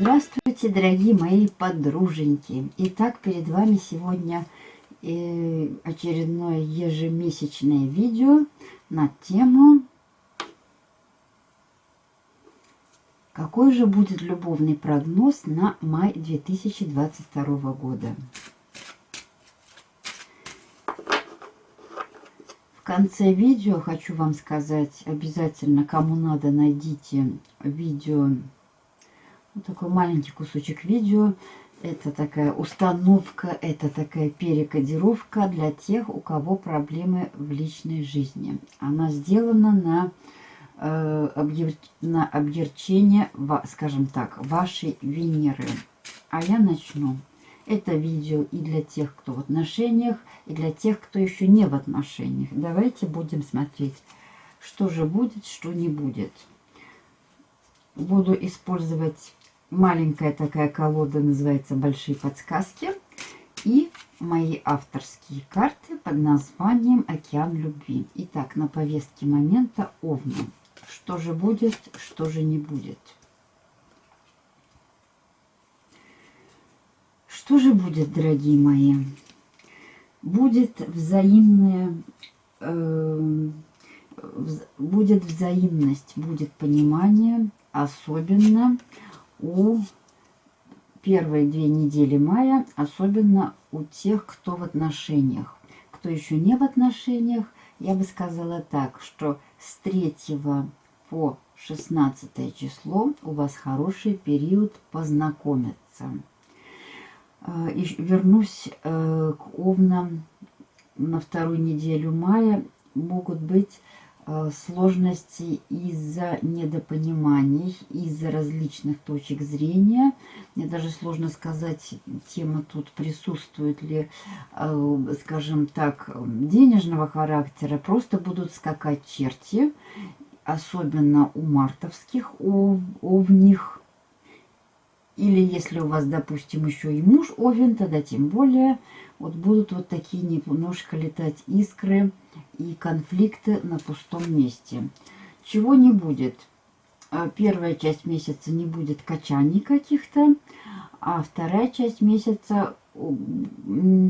Здравствуйте, дорогие мои подруженьки! Итак, перед вами сегодня очередное ежемесячное видео на тему Какой же будет любовный прогноз на май 2022 года? В конце видео хочу вам сказать, обязательно, кому надо, найдите видео вот такой маленький кусочек видео. Это такая установка, это такая перекодировка для тех, у кого проблемы в личной жизни. Она сделана на, э, объер... на объерчение, скажем так, вашей Венеры. А я начну. Это видео и для тех, кто в отношениях, и для тех, кто еще не в отношениях. Давайте будем смотреть, что же будет, что не будет. Буду использовать маленькая такая колода, называется «Большие подсказки». И мои авторские карты под названием «Океан любви». Итак, на повестке момента Овна. Что же будет, что же не будет. Что же будет, дорогие мои? Будет взаимная... Э, будет взаимность, будет понимание, особенно у первые две недели мая, особенно у тех, кто в отношениях. Кто еще не в отношениях, я бы сказала так, что с 3 по 16 число у вас хороший период познакомиться. Э, и вернусь э, к овнам на вторую неделю мая. Могут быть Э, сложности из-за недопониманий, из-за различных точек зрения. Мне даже сложно сказать, тема тут присутствует ли, э, скажем так, денежного характера. Просто будут скакать черти, особенно у мартовских, у овних. Или если у вас, допустим, еще и муж овен, тогда тем более вот будут вот такие немножко летать искры и конфликты на пустом месте. Чего не будет? А, первая часть месяца не будет качаний каких-то, а вторая часть месяца э,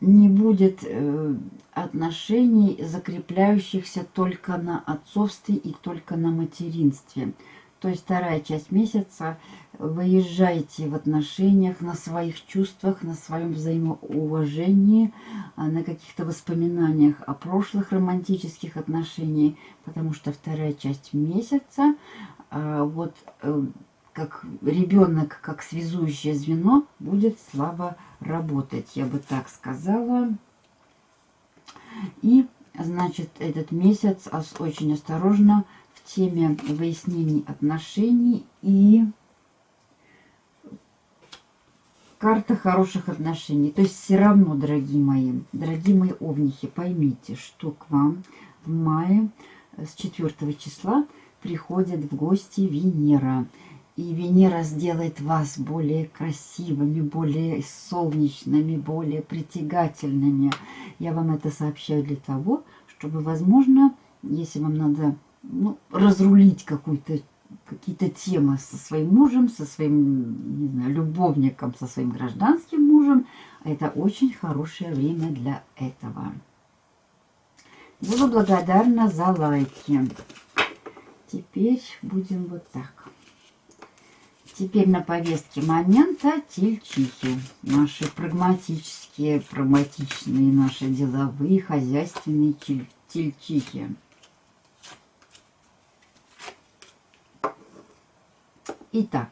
не будет э, отношений, закрепляющихся только на отцовстве и только на материнстве. То есть вторая часть месяца выезжаете в отношениях, на своих чувствах, на своем взаимоуважении, а, на каких-то воспоминаниях о прошлых романтических отношениях, потому что вторая часть месяца, а, вот э, как ребенок, как связующее звено, будет слабо работать, я бы так сказала. И, значит, этот месяц очень осторожно теме выяснений отношений и карта хороших отношений. То есть все равно, дорогие мои, дорогие мои овнихи, поймите, что к вам в мае с 4 числа приходит в гости Венера. И Венера сделает вас более красивыми, более солнечными, более притягательными. Я вам это сообщаю для того, чтобы, возможно, если вам надо ну, разрулить какую-то какие-то темы со своим мужем, со своим, не знаю, любовником, со своим гражданским мужем. Это очень хорошее время для этого. Буду благодарна за лайки. Теперь будем вот так. Теперь на повестке момента тельчихи. Наши прагматические, прагматичные, наши деловые, хозяйственные тельчихи. Итак,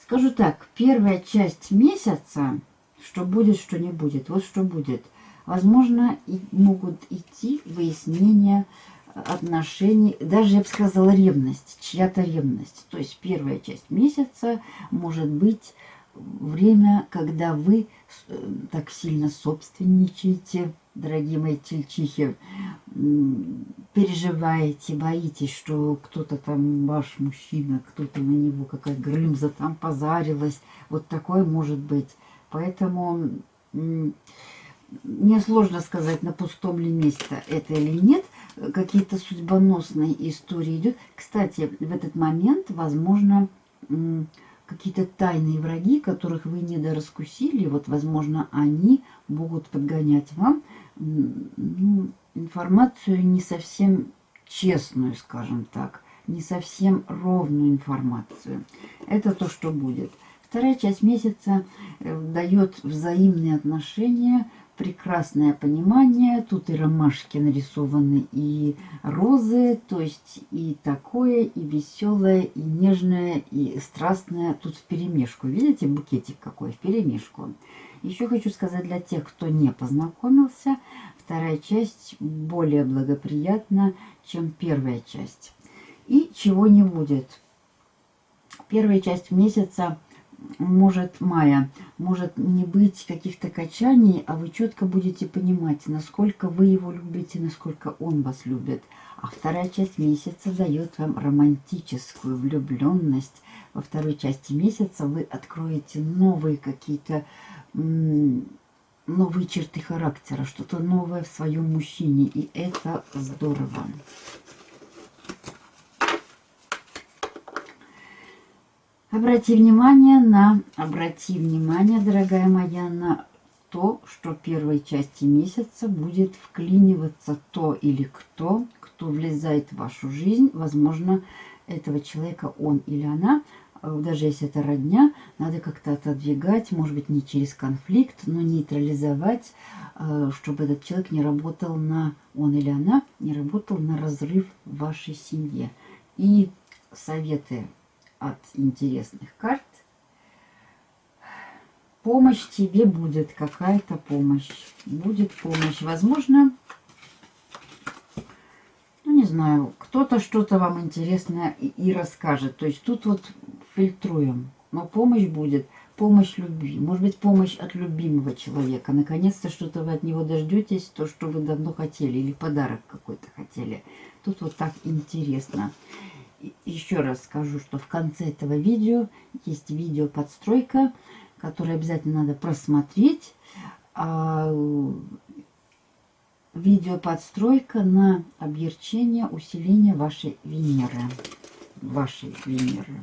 скажу так, первая часть месяца, что будет, что не будет, вот что будет. Возможно, и могут идти выяснения отношений, даже, я бы сказала, ревность, чья-то ревность. То есть первая часть месяца может быть время, когда вы э, так сильно собственничаете, дорогие мои тельчихи, переживаете, боитесь, что кто-то там, ваш мужчина, кто-то на него, какая Грымза там позарилась. Вот такое может быть. Поэтому мне сложно сказать, на пустом ли месте это или нет. Какие-то судьбоносные истории идут. Кстати, в этот момент, возможно, какие-то тайные враги, которых вы не дораскусили, вот, возможно, они могут подгонять вам ну, информацию не совсем честную, скажем так, не совсем ровную информацию. Это то, что будет. Вторая часть месяца э, дает взаимные отношения, прекрасное понимание. Тут и ромашки нарисованы, и розы, то есть и такое, и веселое, и нежное, и страстное. Тут в перемешку. Видите, букетик какой в перемешку. Еще хочу сказать для тех, кто не познакомился, вторая часть более благоприятна, чем первая часть. И чего не будет. Первая часть месяца может мая, может не быть каких-то качаний, а вы четко будете понимать, насколько вы его любите, насколько он вас любит. А вторая часть месяца дает вам романтическую влюбленность. Во второй части месяца вы откроете новые какие-то новые черты характера, что-то новое в своем мужчине. И это здорово. Обрати внимание на, обрати внимание, дорогая моя, на то, что первой части месяца будет вклиниваться то или кто, кто влезает в вашу жизнь. Возможно, этого человека он или она – Э, даже если это родня, надо как-то отодвигать, может быть, не через конфликт, но нейтрализовать, э, чтобы этот человек не работал на, он или она, не работал на разрыв в вашей семье. И советы от интересных карт. Помощь тебе будет, какая-то помощь. Будет помощь. Возможно, ну не знаю, кто-то что-то вам интересное и, и расскажет. То есть тут вот фильтруем. Но помощь будет, помощь любви. Может быть, помощь от любимого человека. Наконец-то что-то вы от него дождетесь, то, что вы давно хотели, или подарок какой-то хотели. Тут вот так интересно. Еще раз скажу, что в конце этого видео есть видео подстройка, которое обязательно надо просмотреть. А, видео подстройка на объерчение, усиление вашей Венеры. Вашей Венеры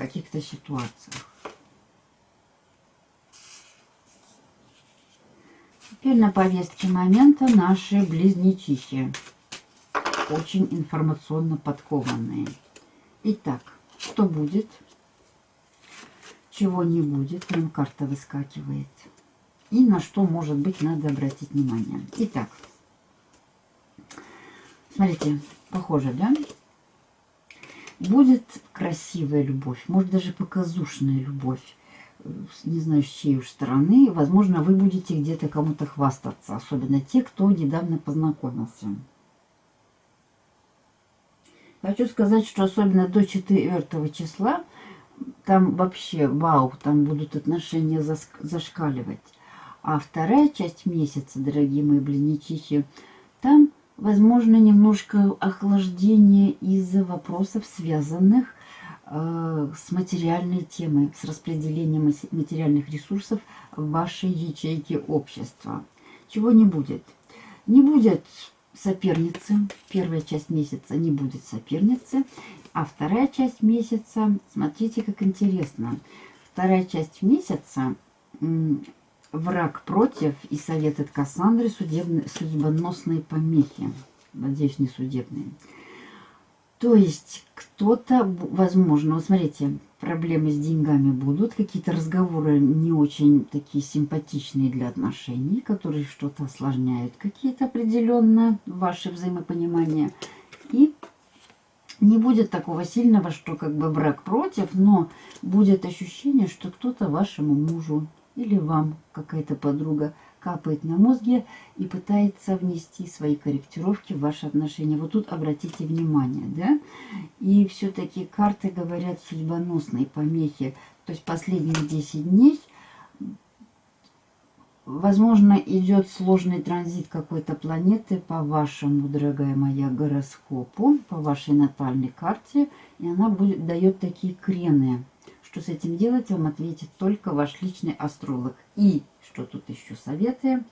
каких-то ситуациях. Теперь на повестке момента наши близнечихи. Очень информационно подкованные. Итак, что будет? Чего не будет? Нам карта выскакивает. И на что, может быть, надо обратить внимание. Итак, смотрите, похоже, да? Будет красивая любовь, может даже показушная любовь. Не знаю, с чьей уж стороны. Возможно, вы будете где-то кому-то хвастаться. Особенно те, кто недавно познакомился. Хочу сказать, что особенно до 4 числа там вообще вау, там будут отношения зашкаливать. А вторая часть месяца, дорогие мои близнечихи, там возможно, немножко охлаждение из-за вопросов, связанных э, с материальной темой, с распределением материальных ресурсов в вашей ячейке общества. Чего не будет? Не будет соперницы, первая часть месяца не будет соперницы, а вторая часть месяца, смотрите, как интересно, вторая часть месяца Враг против и совет от Кассандры судебные, судьбоносные помехи. Надеюсь, не судебные. То есть кто-то, возможно, вот смотрите, проблемы с деньгами будут, какие-то разговоры не очень такие симпатичные для отношений, которые что-то осложняют, какие-то определенно ваши взаимопонимания. И не будет такого сильного, что как бы брак против, но будет ощущение, что кто-то вашему мужу или вам какая-то подруга капает на мозге и пытается внести свои корректировки в ваши отношения. Вот тут обратите внимание, да? И все-таки карты говорят судьбоносные помехи. То есть последние 10 дней Возможно, идет сложный транзит какой-то планеты по вашему, дорогая моя, гороскопу, по вашей натальной карте. И она будет, дает такие крены. Что с этим делать, вам ответит только ваш личный астролог. И, что тут еще советы,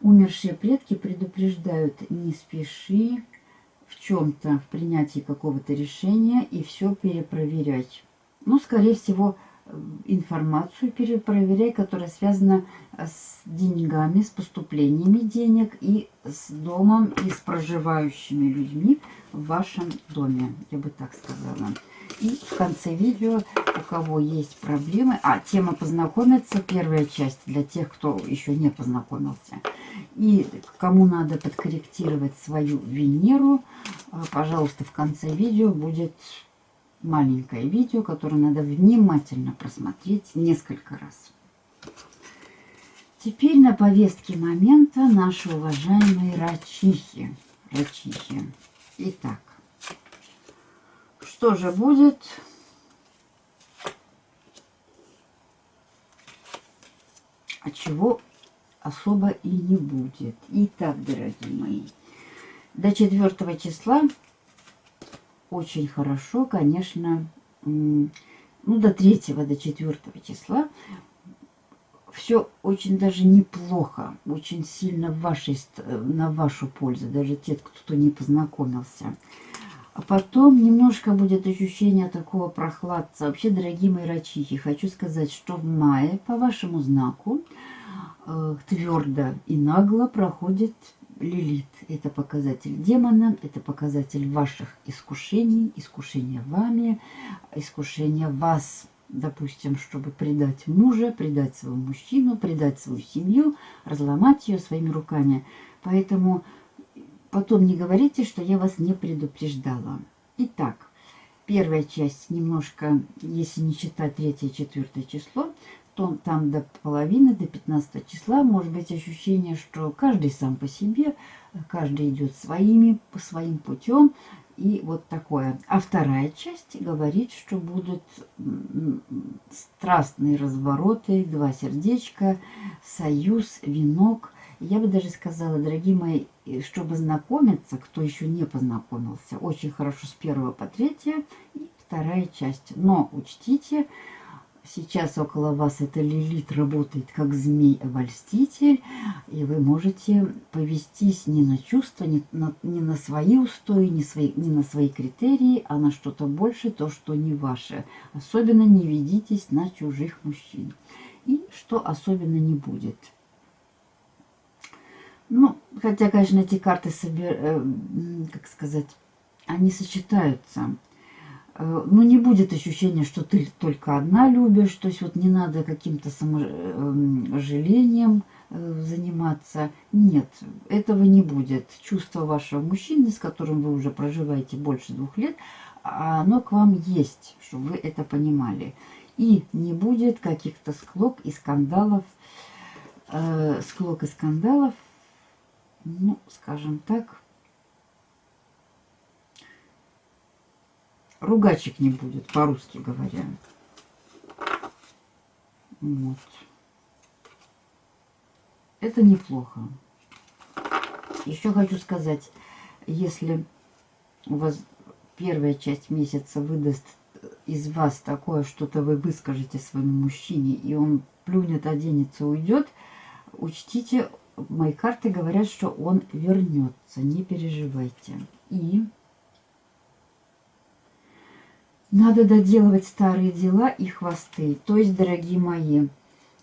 умершие предки предупреждают, не спеши в чем-то, в принятии какого-то решения и все перепроверять. Ну, скорее всего, информацию перепроверяй, которая связана с деньгами, с поступлениями денег и с домом и с проживающими людьми в вашем доме, я бы так сказала. И в конце видео, у кого есть проблемы, а тема познакомиться, первая часть для тех, кто еще не познакомился. И кому надо подкорректировать свою Венеру, а, пожалуйста, в конце видео будет маленькое видео, которое надо внимательно просмотреть несколько раз. Теперь на повестке момента наши уважаемые рачихи. Рачихи. Итак, что же будет? А чего особо и не будет. Итак, дорогие мои, до 4 числа очень хорошо, конечно, ну, до 3 до 4 числа все очень даже неплохо, очень сильно в вашей, на вашу пользу, даже те, кто не познакомился. А потом немножко будет ощущение такого прохладца. Вообще, дорогие мои рачихи, хочу сказать, что в мае по вашему знаку э, твердо и нагло проходит Лилит – это показатель демона, это показатель ваших искушений, искушения вами, искушения вас, допустим, чтобы предать мужа, предать своего мужчину, предать свою семью, разломать ее своими руками. Поэтому потом не говорите, что я вас не предупреждала. Итак, первая часть немножко, если не считать третье, четвертое число, то там до половины, до 15 числа может быть ощущение, что каждый сам по себе, каждый идет своими, по своим путем. И вот такое. А вторая часть говорит, что будут страстные развороты, два сердечка, союз, венок. Я бы даже сказала, дорогие мои, чтобы знакомиться, кто еще не познакомился, очень хорошо с первого по третье и вторая часть. Но учтите, Сейчас около вас эта лилит работает как змей-обольститель, и вы можете повестись не на чувства, не на, не на свои устои, не, свои, не на свои критерии, а на что-то больше, то, что не ваше. Особенно не ведитесь на чужих мужчин. И что особенно не будет. Ну, хотя, конечно, эти карты, собер... Э, как сказать, они сочетаются. Э, ну, не будет ощущения, что ты только одна любишь, то есть вот не надо каким-то саможалением э, заниматься. Нет, этого не будет. Чувство вашего мужчины, с которым вы уже проживаете больше двух лет, оно к вам есть, чтобы вы это понимали. И не будет каких-то склок и скандалов, э, склок и скандалов, ну, скажем так, ругачек не будет, по-русски говоря. Вот. Это неплохо. Еще хочу сказать, если у вас первая часть месяца выдаст из вас такое, что-то вы выскажете своему мужчине, и он плюнет, оденется, уйдет, учтите, мои карты говорят, что он вернется, не переживайте. И надо доделывать старые дела и хвосты. То есть, дорогие мои,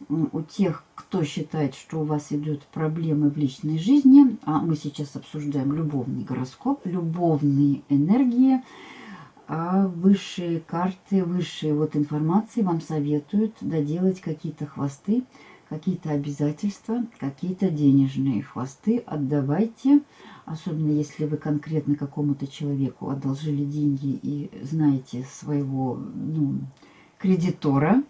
у тех, кто считает, что у вас идут проблемы в личной жизни, а мы сейчас обсуждаем любовный гороскоп, любовные энергии, а высшие карты, высшие вот информации вам советуют доделать какие-то хвосты, какие-то обязательства, какие-то денежные хвосты отдавайте, особенно если вы конкретно какому-то человеку одолжили деньги и знаете своего ну, кредитора,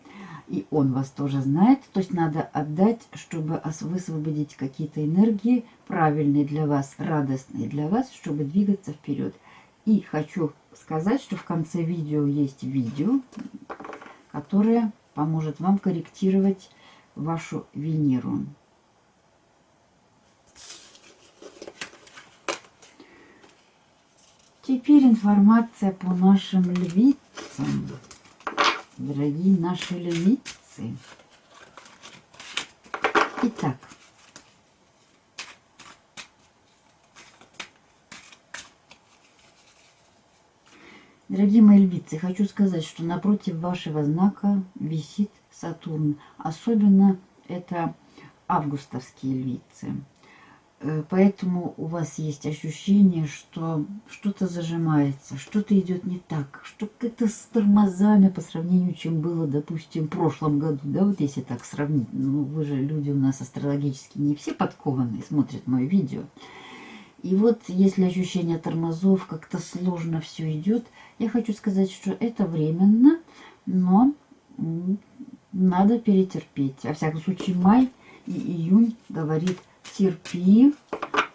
и он вас тоже знает. То есть надо отдать, чтобы высвободить какие-то энергии правильные для вас, радостные для вас, чтобы двигаться вперед. И хочу сказать, что в конце видео есть видео, которое поможет вам корректировать вашу Венеру. Теперь информация по нашим львицам. Дорогие наши львицы. Итак, Дорогие мои львицы, хочу сказать, что напротив вашего знака висит Сатурн. Особенно это августовские львицы. Э, поэтому у вас есть ощущение, что что-то зажимается, что-то идет не так, что как-то с тормозами по сравнению, чем было, допустим, в прошлом году. Да, вот если так сравнить. Ну, вы же люди у нас астрологически не все подкованные, смотрят мое видео. И вот если ощущение тормозов, как-то сложно все идет, я хочу сказать, что это временно, но надо перетерпеть. Во всяком случае, май и июнь говорит, терпи,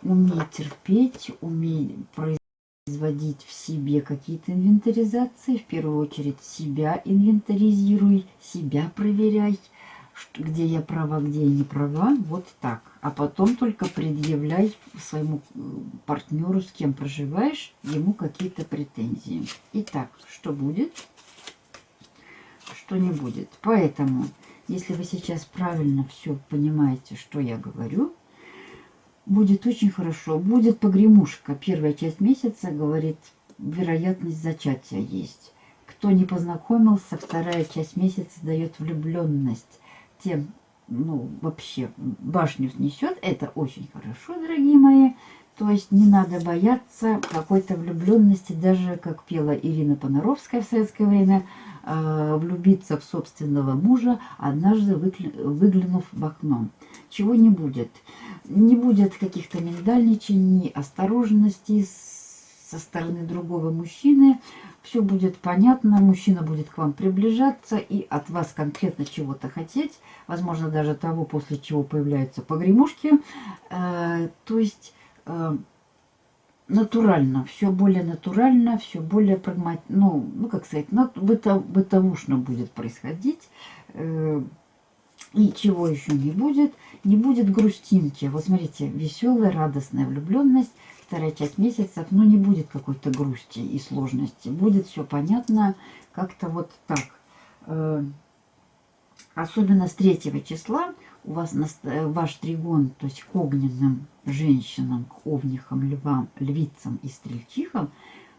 умей терпеть, умей производить в себе какие-то инвентаризации. В первую очередь себя инвентаризируй, себя проверяй где я права, где я не права, вот так. А потом только предъявляй своему э, партнеру, с кем проживаешь, ему какие-то претензии. Итак, что будет, что не будет. Поэтому, если вы сейчас правильно все понимаете, что я говорю, будет очень хорошо. Будет погремушка. Первая часть месяца, говорит, вероятность зачатия есть. Кто не познакомился, вторая часть месяца дает влюбленность тем, ну, вообще башню снесет, это очень хорошо, дорогие мои. То есть не надо бояться какой-то влюбленности, даже, как пела Ирина Понаровская в советское время, э, влюбиться в собственного мужа, однажды выглянув в окно. Чего не будет. Не будет каких-то миндальничаний, осторожности со стороны другого мужчины все будет понятно, мужчина будет к вам приближаться и от вас конкретно чего-то хотеть, возможно, даже того, после чего появляются погремушки. Э, то есть натурально, все более натурально, все более прагматично, ну, ну, как сказать, быто, бытовушно будет происходить. Э, и чего еще не будет? Не будет грустинки. Вот смотрите, веселая, радостная влюбленность – вторая часть месяцев, ну, не будет какой-то грусти и сложности. Будет все понятно как-то вот так. Э, особенно с третьего числа у вас э, ваш тригон, то есть к огненным женщинам, к овнихам, львам, львицам и стрельчихам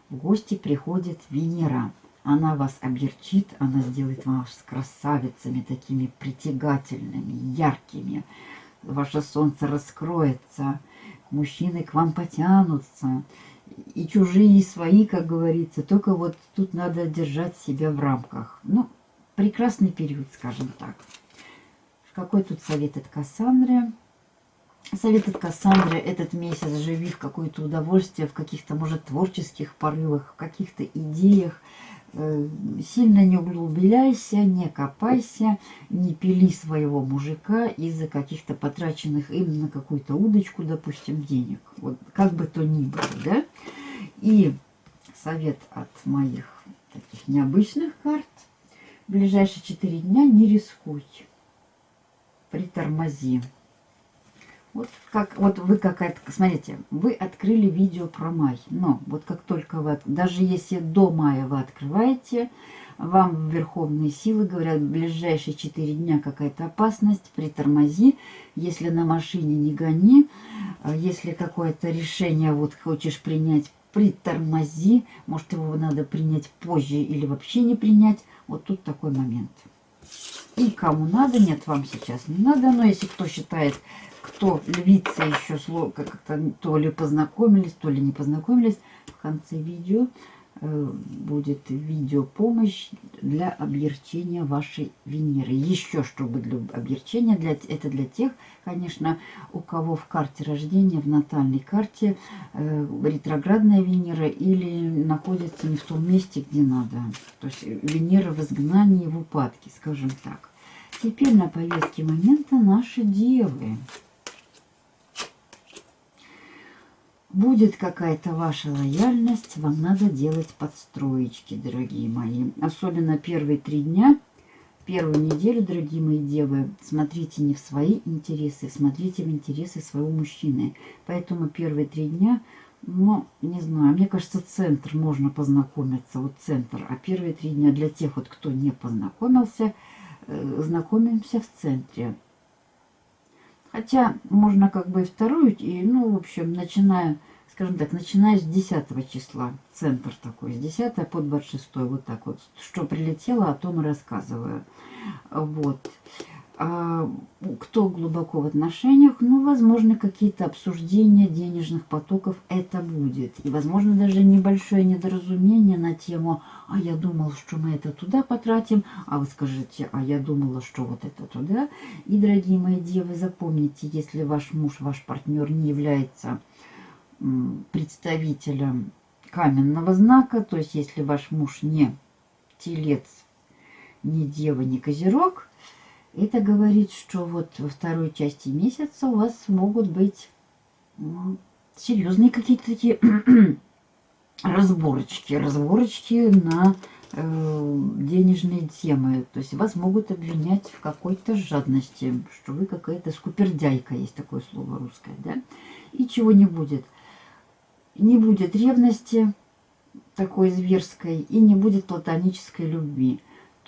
в гости приходит Венера. Она вас оберчит, она сделает вас красавицами, такими притягательными, яркими. Ваше солнце раскроется, мужчины к вам потянутся. И чужие, и свои, как говорится. Только вот тут надо держать себя в рамках. Ну, прекрасный период, скажем так. Какой тут совет от Кассандры? Совет от Кассандры этот месяц живи в какое-то удовольствие, в каких-то, может, творческих порывах, в каких-то идеях, Э, сильно не углубляйся, не копайся, не пили своего мужика из-за каких-то потраченных им на какую-то удочку, допустим, денег. Вот как бы то ни было, да? И совет от моих таких необычных карт. В ближайшие 4 дня не рискуй. Притормози. Вот как вот вы какая-то, смотрите, вы открыли видео про май, но вот как только вы, даже если до мая вы открываете, вам верховные силы говорят, в ближайшие 4 дня какая-то опасность, притормози, если на машине не гони, а если какое-то решение вот хочешь принять, притормози, может его надо принять позже или вообще не принять, вот тут такой момент. И кому надо, нет, вам сейчас не надо, но если кто считает кто львица еще как-то то ли познакомились, то ли не познакомились, в конце видео э, будет видео помощь для облегчения вашей Венеры. Еще чтобы для облегчения, для, это для тех, конечно, у кого в карте рождения, в натальной карте э, ретроградная Венера или находится не в том месте, где надо. То есть Венера в изгнании, в упадке, скажем так. Теперь на повестке момента наши девы. Будет какая-то ваша лояльность, вам надо делать подстроечки, дорогие мои. Особенно первые три дня, первую неделю, дорогие мои девы, смотрите не в свои интересы, смотрите в интересы своего мужчины. Поэтому первые три дня, ну, не знаю, мне кажется, центр можно познакомиться, вот центр. А первые три дня для тех, вот кто не познакомился, э, знакомимся в центре. Хотя можно как бы и вторую, и, ну, в общем, начиная, скажем так, начиная с 10 числа, центр такой, с 10 по 26, вот так вот. Что прилетело, о том и рассказываю. Вот. А кто глубоко в отношениях, ну, возможно, какие-то обсуждения денежных потоков это будет. И, возможно, даже небольшое недоразумение на тему «а я думал, что мы это туда потратим», а вы скажете «а я думала, что вот это туда». И, дорогие мои девы, запомните, если ваш муж, ваш партнер не является представителем каменного знака, то есть если ваш муж не телец, не дева, не козерог – это говорит, что вот во второй части месяца у вас могут быть ну, серьезные какие-то такие разборочки, разборочки на э, денежные темы. То есть вас могут обвинять в какой-то жадности, что вы какая-то скупердяйка, есть такое слово русское, да? И чего не будет. Не будет ревности такой зверской и не будет платонической любви.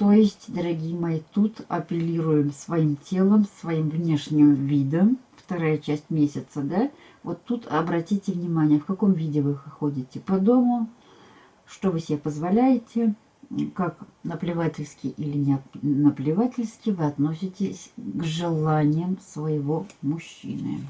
То есть, дорогие мои, тут апеллируем своим телом, своим внешним видом. Вторая часть месяца, да? Вот тут обратите внимание, в каком виде вы ходите по дому, что вы себе позволяете, как наплевательски или не наплевательски вы относитесь к желаниям своего мужчины.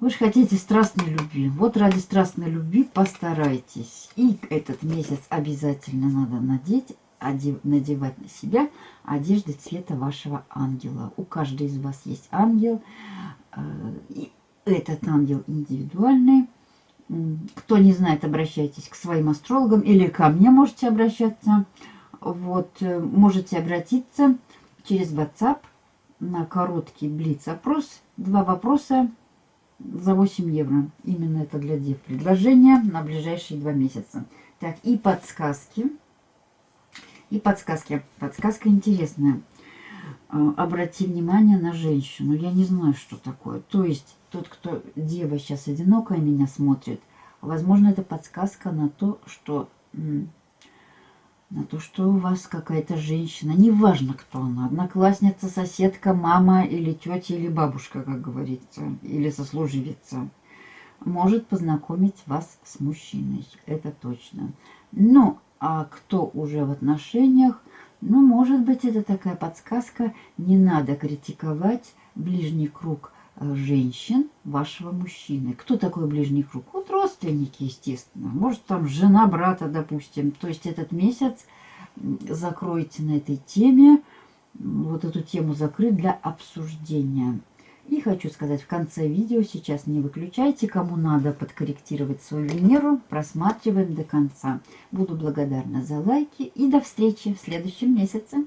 Вы же хотите страстной любви. Вот ради страстной любви постарайтесь. И этот месяц обязательно надо надеть, одев, надевать на себя одежды цвета вашего ангела. У каждой из вас есть ангел. Э, и этот ангел индивидуальный. Кто не знает, обращайтесь к своим астрологам или ко мне можете обращаться. Вот, э, можете обратиться через WhatsApp на короткий блиц-опрос. Два вопроса за 8 евро. Именно это для дев предложение на ближайшие два месяца. Так, и подсказки. И подсказки. Подсказка интересная. А, обрати внимание на женщину. Я не знаю, что такое. То есть, тот, кто дева сейчас одинокая меня смотрит, возможно, это подсказка на то, что на то, что у вас какая-то женщина, неважно, кто она, одноклассница, соседка, мама или тетя, или бабушка, как говорится, или сослуживица, может познакомить вас с мужчиной, это точно. Ну, а кто уже в отношениях, ну, может быть, это такая подсказка, не надо критиковать ближний круг женщин вашего мужчины. Кто такой ближний круг? Вот родственники, естественно. Может, там жена брата, допустим. То есть этот месяц закройте на этой теме, вот эту тему закрыть для обсуждения. И хочу сказать в конце видео, сейчас не выключайте, кому надо подкорректировать свою Венеру, просматриваем до конца. Буду благодарна за лайки и до встречи в следующем месяце.